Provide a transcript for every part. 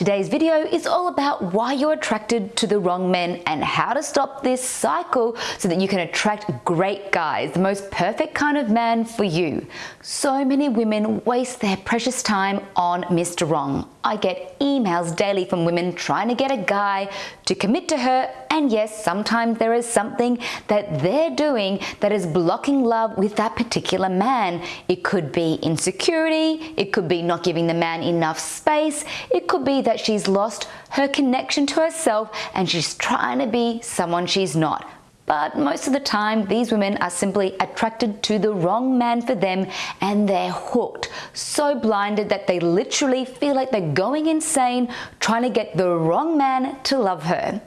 Today's video is all about why you're attracted to the wrong men and how to stop this cycle so that you can attract great guys, the most perfect kind of man for you. So many women waste their precious time on Mr. Wrong. I get emails daily from women trying to get a guy to commit to her and yes, sometimes there is something that they're doing that is blocking love with that particular man. It could be insecurity, it could be not giving the man enough space, it could be that she's lost her connection to herself and she's trying to be someone she's not. But most of the time, these women are simply attracted to the wrong man for them and they're hooked, so blinded that they literally feel like they're going insane trying to get the wrong man to love her.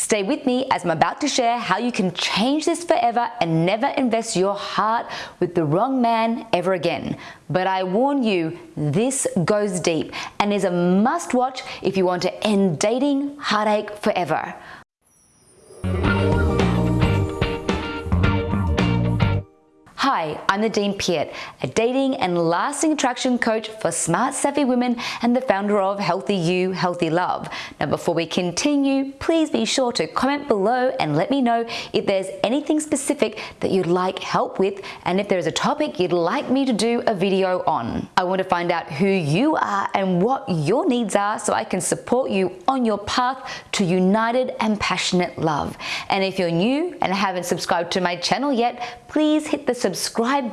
Stay with me as I'm about to share how you can change this forever and never invest your heart with the wrong man ever again. But I warn you, this goes deep and is a must watch if you want to end dating heartache forever. Hi, I'm Nadine Piat, a dating and lasting attraction coach for smart, savvy women and the founder of Healthy You, Healthy Love. Now, before we continue, please be sure to comment below and let me know if there's anything specific that you'd like help with and if there's a topic you'd like me to do a video on. I want to find out who you are and what your needs are so I can support you on your path to united and passionate love. And if you're new and haven't subscribed to my channel yet, please hit the subscribe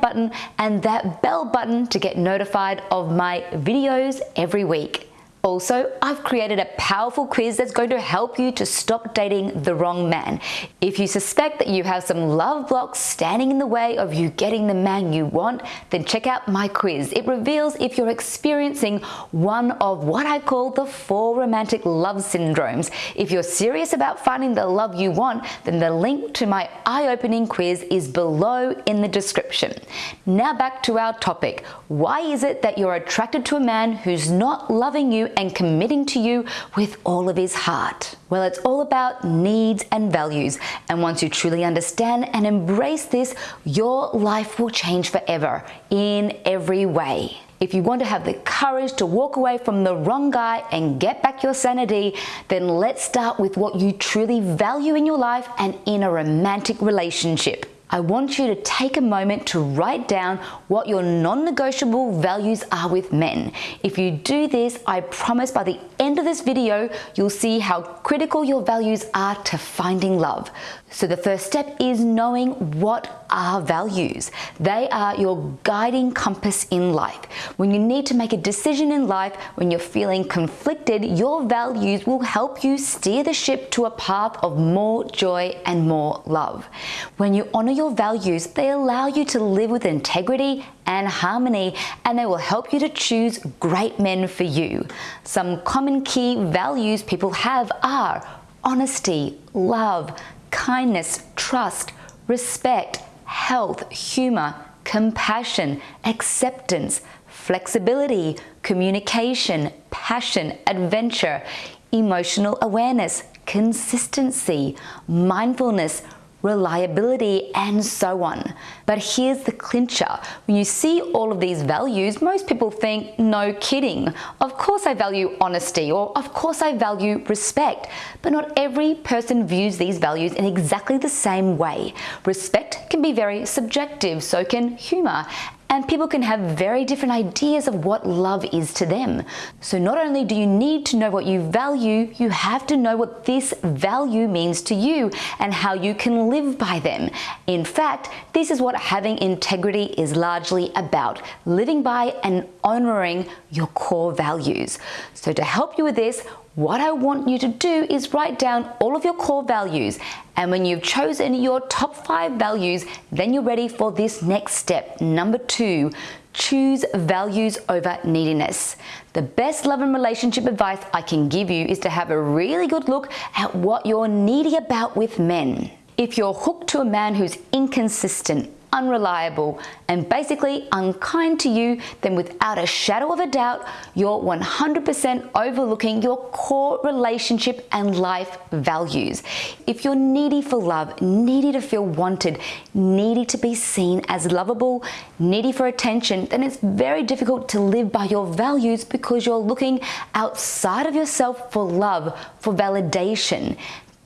button and that bell button to get notified of my videos every week. Also, I've created a powerful quiz that's going to help you to stop dating the wrong man. If you suspect that you have some love blocks standing in the way of you getting the man you want, then check out my quiz. It reveals if you're experiencing one of what I call the four romantic love syndromes. If you're serious about finding the love you want, then the link to my eye-opening quiz is below in the description. Now back to our topic. Why is it that you're attracted to a man who's not loving you and committing to you with all of his heart? Well, it's all about needs and values. And once you truly understand and embrace this, your life will change forever in every way. If you want to have the courage to walk away from the wrong guy and get back your sanity, then let's start with what you truly value in your life and in a romantic relationship. I want you to take a moment to write down what your non-negotiable values are with men. If you do this, I promise by the end of this video, you'll see how critical your values are to finding love. So the first step is knowing what are values. They are your guiding compass in life. When you need to make a decision in life, when you're feeling conflicted, your values will help you steer the ship to a path of more joy and more love. When you honor your values, they allow you to live with integrity and harmony, and they will help you to choose great men for you. Some common key values people have are honesty, love, kindness, trust, respect, health, humor, compassion, acceptance, flexibility, communication, passion, adventure, emotional awareness, consistency, mindfulness, reliability, and so on. But here's the clincher. When you see all of these values, most people think, no kidding. Of course I value honesty, or of course I value respect. But not every person views these values in exactly the same way. Respect can be very subjective, so can humor. And people can have very different ideas of what love is to them. So not only do you need to know what you value, you have to know what this value means to you and how you can live by them. In fact, this is what having integrity is largely about, living by and honoring your core values. So to help you with this, what I want you to do is write down all of your core values. And when you've chosen your top five values, then you're ready for this next step. Number two, choose values over neediness. The best love and relationship advice I can give you is to have a really good look at what you're needy about with men. If you're hooked to a man who's inconsistent, unreliable, and basically unkind to you, then without a shadow of a doubt, you're 100% overlooking your core relationship and life values. If you're needy for love, needy to feel wanted, needy to be seen as lovable, needy for attention, then it's very difficult to live by your values because you're looking outside of yourself for love, for validation.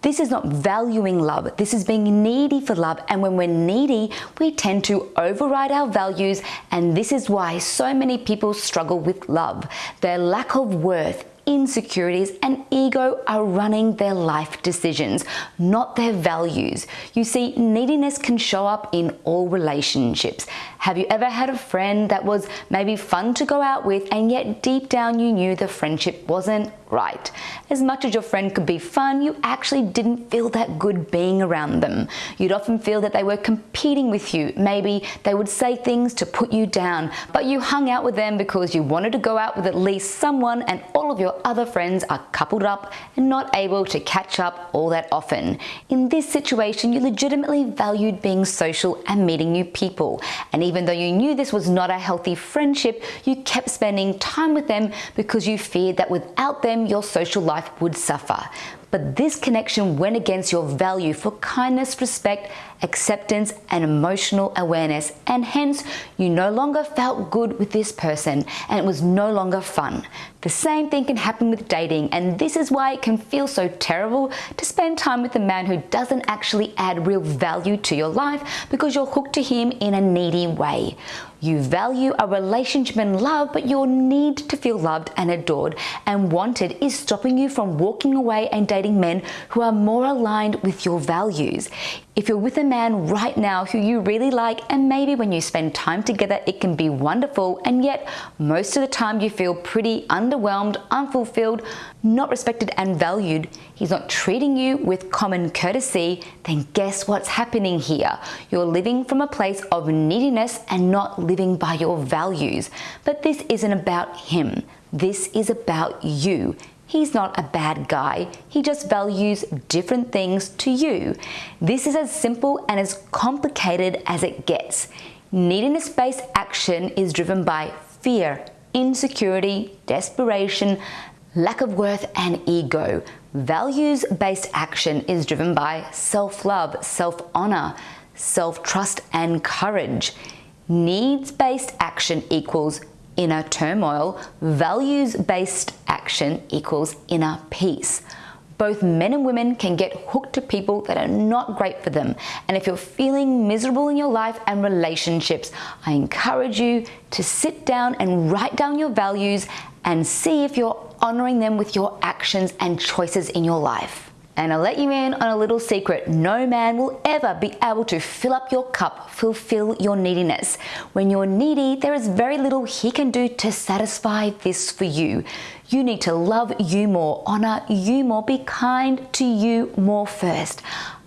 This is not valuing love. This is being needy for love. And when we're needy, we tend to override our values. And this is why so many people struggle with love. Their lack of worth insecurities and ego are running their life decisions, not their values. You see, neediness can show up in all relationships. Have you ever had a friend that was maybe fun to go out with and yet deep down you knew the friendship wasn't right? As much as your friend could be fun, you actually didn't feel that good being around them. You'd often feel that they were competing with you. Maybe they would say things to put you down, but you hung out with them because you wanted to go out with at least someone and all of your other friends are coupled up and not able to catch up all that often. In this situation, you legitimately valued being social and meeting new people. And even though you knew this was not a healthy friendship, you kept spending time with them because you feared that without them, your social life would suffer. But this connection went against your value for kindness, respect, acceptance, and emotional awareness, and hence you no longer felt good with this person and it was no longer fun. The same thing can happen with dating, and this is why it can feel so terrible to spend time with a man who doesn't actually add real value to your life because you're hooked to him in a needy way. You value a relationship and love, but your need to feel loved and adored and wanted is stopping you from walking away and dating men who are more aligned with your values. If you're with a man right now who you really like and maybe when you spend time together it can be wonderful and yet most of the time you feel pretty underwhelmed, unfulfilled, not respected and valued, he's not treating you with common courtesy, then guess what's happening here? You're living from a place of neediness and not living by your values. But this isn't about him. This is about you. He's not a bad guy. He just values different things to you. This is as simple and as complicated as it gets. Neediness-based action is driven by fear, insecurity, desperation, lack of worth, and ego. Values-based action is driven by self-love, self-honor, self-trust, and courage. Needs-based action equals inner turmoil, values-based action equals inner peace. Both men and women can get hooked to people that are not great for them. And if you're feeling miserable in your life and relationships, I encourage you to sit down and write down your values and see if you're honoring them with your actions and choices in your life. And I'll let you in on a little secret. No man will ever be able to fill up your cup, fulfill your neediness. When you're needy, there is very little he can do to satisfy this for you. You need to love you more, honor you more, be kind to you more first.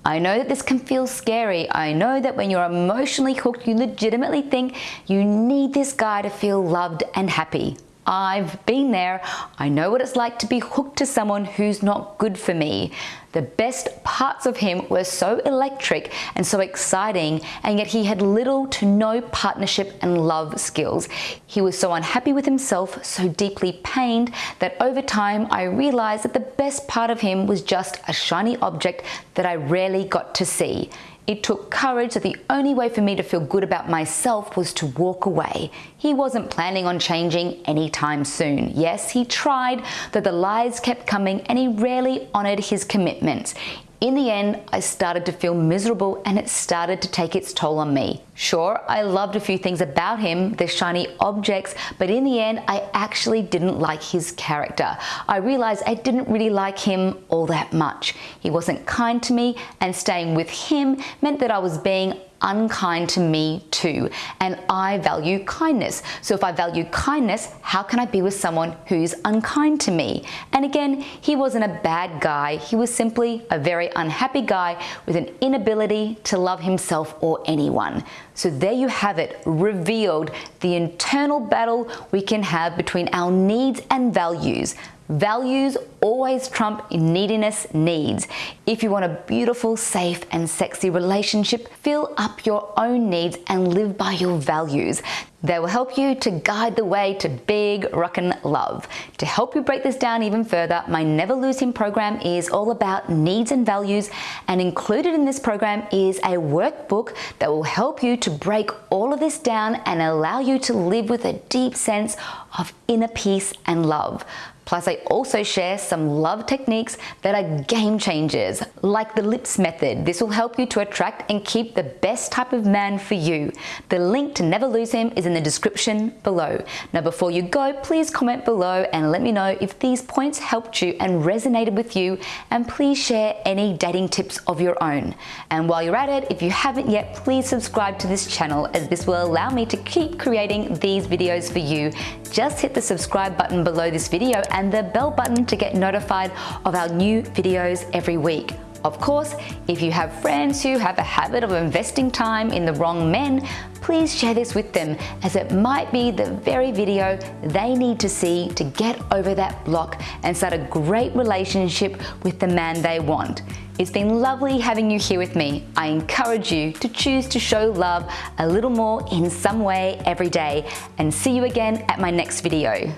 I know that this can feel scary. I know that when you're emotionally hooked, you legitimately think you need this guy to feel loved and happy. I've been there. I know what it's like to be hooked to someone who's not good for me. The best parts of him were so electric and so exciting, and yet he had little to no partnership and love skills. He was so unhappy with himself, so deeply pained, that over time I realized that the best part of him was just a shiny object that I rarely got to see. It took courage that the only way for me to feel good about myself was to walk away. He wasn't planning on changing anytime soon. Yes, he tried, though the lies kept coming and he rarely honored his commitments. In the end, I started to feel miserable and it started to take its toll on me. Sure, I loved a few things about him, the shiny objects, but in the end, I actually didn't like his character. I realized I didn't really like him all that much. He wasn't kind to me and staying with him meant that I was being unkind to me too. And I value kindness. So if I value kindness, how can I be with someone who's unkind to me? And again, he wasn't a bad guy. He was simply a very unhappy guy with an inability to love himself or anyone. So there you have it, revealed the internal battle we can have between our needs and values. Values always trump neediness needs. If you want a beautiful, safe, and sexy relationship, fill up your own needs and live by your values. They will help you to guide the way to big, rockin' love. To help you break this down even further, my Never Lose Him program is all about needs and values, and included in this program is a workbook that will help you to break all of this down and allow you to live with a deep sense of inner peace and love. Plus, I also share some love techniques that are game changers, like the lips method. This will help you to attract and keep the best type of man for you. The link to Never Lose Him is in the description below. Now, before you go, please comment below and let me know if these points helped you and resonated with you, and please share any dating tips of your own. And while you're at it, if you haven't yet, please subscribe to this channel as this will allow me to keep creating these videos for you. Just hit the subscribe button below this video and the bell button to get notified of our new videos every week. Of course, if you have friends who have a habit of investing time in the wrong men, please share this with them as it might be the very video they need to see to get over that block and start a great relationship with the man they want. It's been lovely having you here with me. I encourage you to choose to show love a little more in some way every day and see you again at my next video.